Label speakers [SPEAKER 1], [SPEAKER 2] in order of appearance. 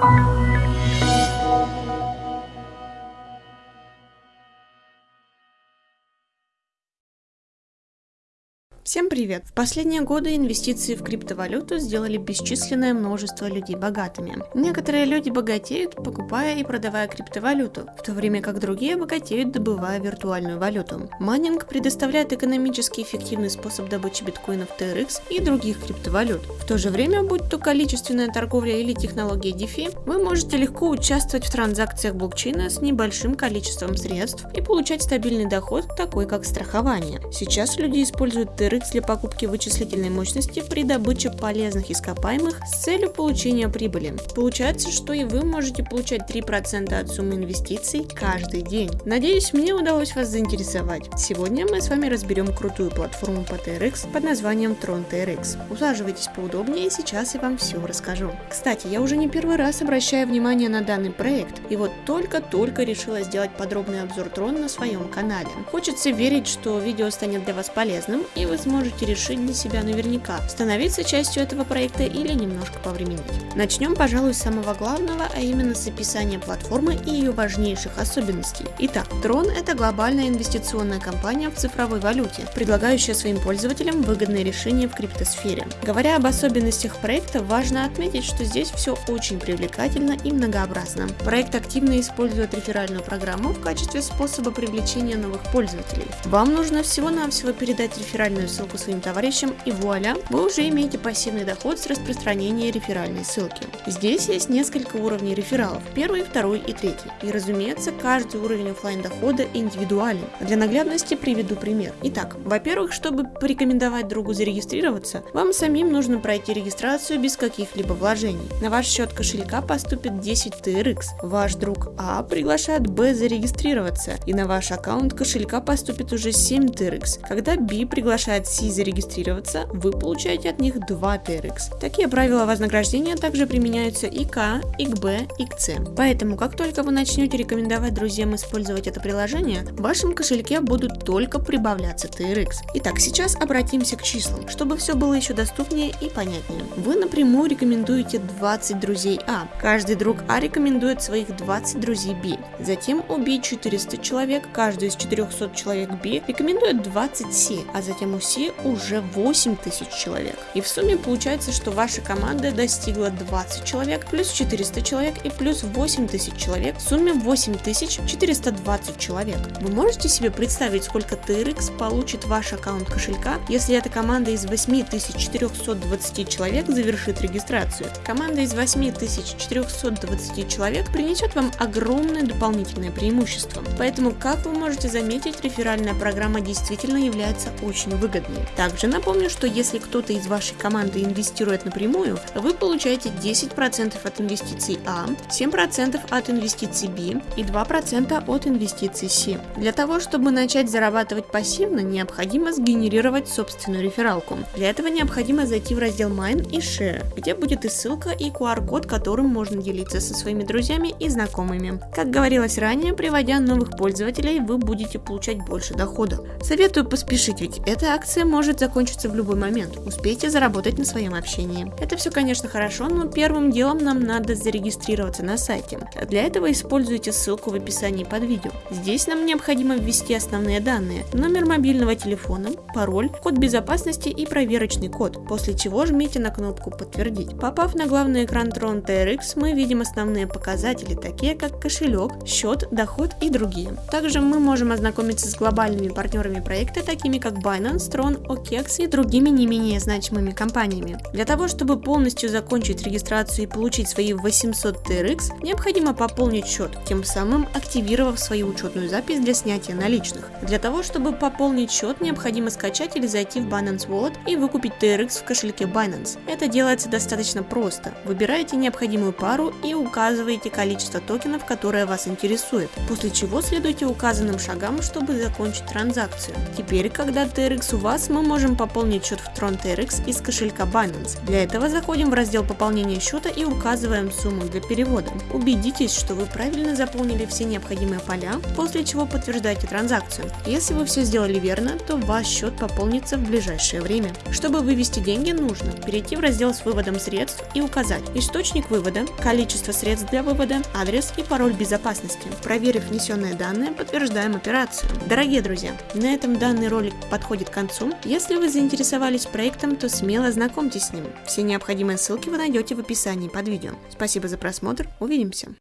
[SPEAKER 1] Thank you. Всем привет! В последние годы инвестиции в криптовалюту сделали бесчисленное множество людей богатыми. Некоторые люди богатеют, покупая и продавая криптовалюту, в то время как другие богатеют, добывая виртуальную валюту. Майнинг предоставляет экономически эффективный способ добычи биткоинов TRX и других криптовалют. В то же время, будь то количественная торговля или технология DeFi, вы можете легко участвовать в транзакциях блокчейна с небольшим количеством средств и получать стабильный доход, такой как страхование. Сейчас люди используют TRX для покупки вычислительной мощности при добыче полезных ископаемых с целью получения прибыли. Получается, что и вы можете получать 3% от суммы инвестиций каждый день. Надеюсь, мне удалось вас заинтересовать. Сегодня мы с вами разберем крутую платформу по TRX под названием Tron TRX. Усаживайтесь поудобнее, сейчас я вам все расскажу. Кстати, я уже не первый раз обращаю внимание на данный проект, и вот только-только решила сделать подробный обзор Tron на своем канале. Хочется верить, что видео станет для вас полезным, и вы сможете решить для себя наверняка, становиться частью этого проекта или немножко повременить. Начнем, пожалуй, с самого главного, а именно с описания платформы и ее важнейших особенностей. Итак, Tron – это глобальная инвестиционная компания в цифровой валюте, предлагающая своим пользователям выгодные решения в криптосфере. Говоря об особенностях проекта, важно отметить, что здесь все очень привлекательно и многообразно. Проект активно использует реферальную программу в качестве способа привлечения новых пользователей. Вам нужно всего-навсего передать реферальную ссылку своим товарищам и вуаля, вы уже имеете пассивный доход с распространения реферальной ссылки. Здесь есть несколько уровней рефералов, первый, второй и третий. И разумеется, каждый уровень офлайн дохода индивидуален. Для наглядности приведу пример. Итак, во-первых, чтобы порекомендовать другу зарегистрироваться, вам самим нужно пройти регистрацию без каких-либо вложений. На ваш счет кошелька поступит 10 TRX. Ваш друг А приглашает Б зарегистрироваться, и на ваш аккаунт кошелька поступит уже 7 TRX. Когда B приглашает C зарегистрироваться, вы получаете от них 2 TRX. Такие правила вознаграждения также применяются и к, и к Б, и к С. Поэтому, как только вы начнете рекомендовать друзьям использовать это приложение, в вашем кошельке будут только прибавляться TRX. Итак, сейчас обратимся к числам, чтобы все было еще доступнее и понятнее. Вы напрямую рекомендуете 20 друзей А. Каждый друг А рекомендует своих 20 друзей Б. Затем у Б 400 человек, каждый из 400 человек Б рекомендует 20 С, а затем у С почти уже 8 тысяч человек. И в сумме получается, что ваша команда достигла 20 человек, плюс 400 человек и плюс 8 тысяч человек. В сумме 8420 человек. Вы можете себе представить, сколько TRX получит ваш аккаунт кошелька, если эта команда из 8420 человек завершит регистрацию? Команда из 8420 человек принесет вам огромное дополнительное преимущество. Поэтому, как вы можете заметить, реферальная программа действительно является очень выгодной выгоднее. Также напомню, что если кто-то из вашей команды инвестирует напрямую, вы получаете 10% от инвестиций А, 7% от инвестиций Б и 2% от инвестиций С. Для того, чтобы начать зарабатывать пассивно, необходимо сгенерировать собственную рефералку. Для этого необходимо зайти в раздел Mine и Share, где будет и ссылка, и QR-код, которым можно делиться со своими друзьями и знакомыми. Как говорилось ранее, приводя новых пользователей, вы будете получать больше дохода. Советую поспешить, ведь эта акция Акция может закончиться в любой момент, успейте заработать на своем общении. Это все, конечно, хорошо, но первым делом нам надо зарегистрироваться на сайте. Для этого используйте ссылку в описании под видео. Здесь нам необходимо ввести основные данные, номер мобильного телефона, пароль, код безопасности и проверочный код, после чего жмите на кнопку «Подтвердить». Попав на главный экран Tron TRX, мы видим основные показатели, такие как кошелек, счет, доход и другие. Также мы можем ознакомиться с глобальными партнерами проекта, такими как Binance, Tron, OKEX и другими не менее значимыми компаниями. Для того, чтобы полностью закончить регистрацию и получить свои 800 TRX, необходимо пополнить счет, тем самым активировав свою учетную запись для снятия наличных. Для того, чтобы пополнить счет, необходимо скачать или зайти в Binance Wallet и выкупить TRX в кошельке Binance. Это делается достаточно просто. Выбираете необходимую пару и указываете количество токенов, которое вас интересует, после чего следуйте указанным шагам, чтобы закончить транзакцию. Теперь, когда TRX вас мы можем пополнить счет в Tron TRX из кошелька Binance. Для этого заходим в раздел пополнения счета и указываем сумму для перевода. Убедитесь, что вы правильно заполнили все необходимые поля, после чего подтверждайте транзакцию. Если вы все сделали верно, то ваш счет пополнится в ближайшее время. Чтобы вывести деньги, нужно перейти в раздел с выводом средств и указать источник вывода, количество средств для вывода, адрес и пароль безопасности. Проверив внесенные данные, подтверждаем операцию. Дорогие друзья, на этом данный ролик подходит к концу. Если вы заинтересовались проектом, то смело знакомьтесь с ним. Все необходимые ссылки вы найдете в описании под видео. Спасибо за просмотр, увидимся!